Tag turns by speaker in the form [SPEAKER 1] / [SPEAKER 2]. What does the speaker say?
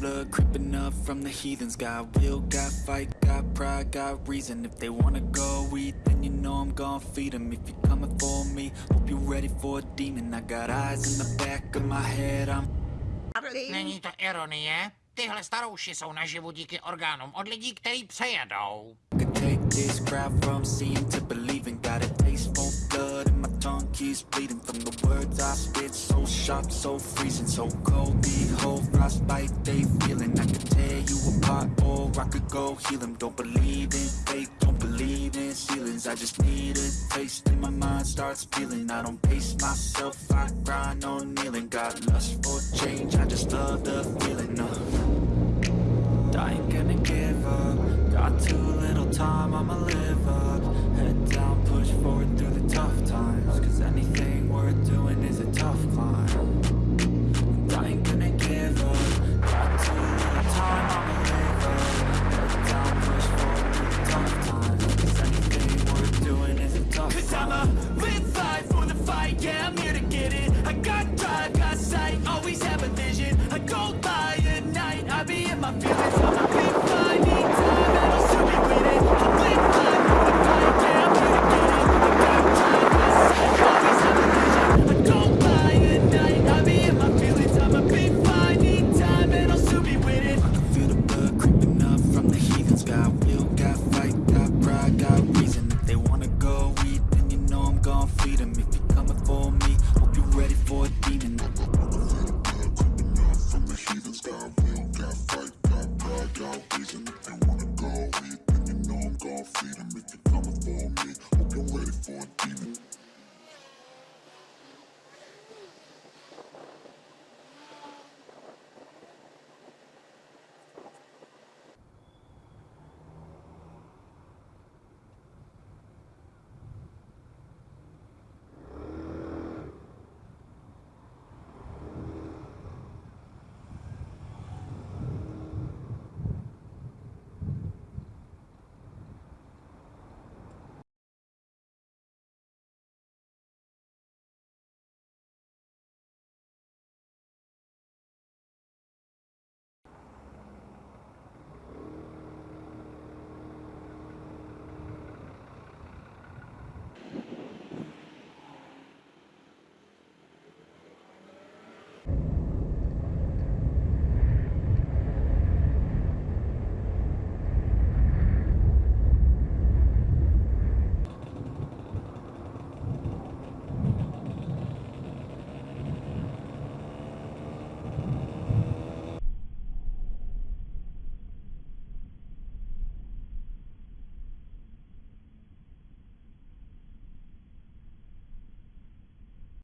[SPEAKER 1] blood creeping up from the heathens. Got will, got fight, got pride, got reason. If they wanna go eat, then you know I'm gon' feed them If you're coming for me, hope you're ready for a demon. I got eyes in the back of my head, I'm
[SPEAKER 2] Není
[SPEAKER 3] to ironie? Tyhle starouši jsou naživu díky orgánům od lidí, který přejedou.
[SPEAKER 1] could take this crowd from seeing to believing. Got a keeps bleeding From the words I spit, so sharp, so freezing So cold, behold, frostbite they feeling. I could tear you apart or I could go heal them Don't believe in fate, don't believe in ceilings. I just need a taste and my mind starts feeling I don't pace myself, I grind on kneeling. Got lust for change, I just love the feeling uh. I ain't gonna give up Got time, I'ma live up. Head down, push forward through the tough times. Cause anything worth doing is a tough climb. And I ain't gonna give up. Got too little time, I'ma live up. Head down, push forward through the tough times. Cause anything worth doing is a tough Cause climb. Cause
[SPEAKER 4] I'ma live life for the fight, yeah I'm here to get it. I got drive, got sight, always have a vision. I go by at night, I be in my feelings,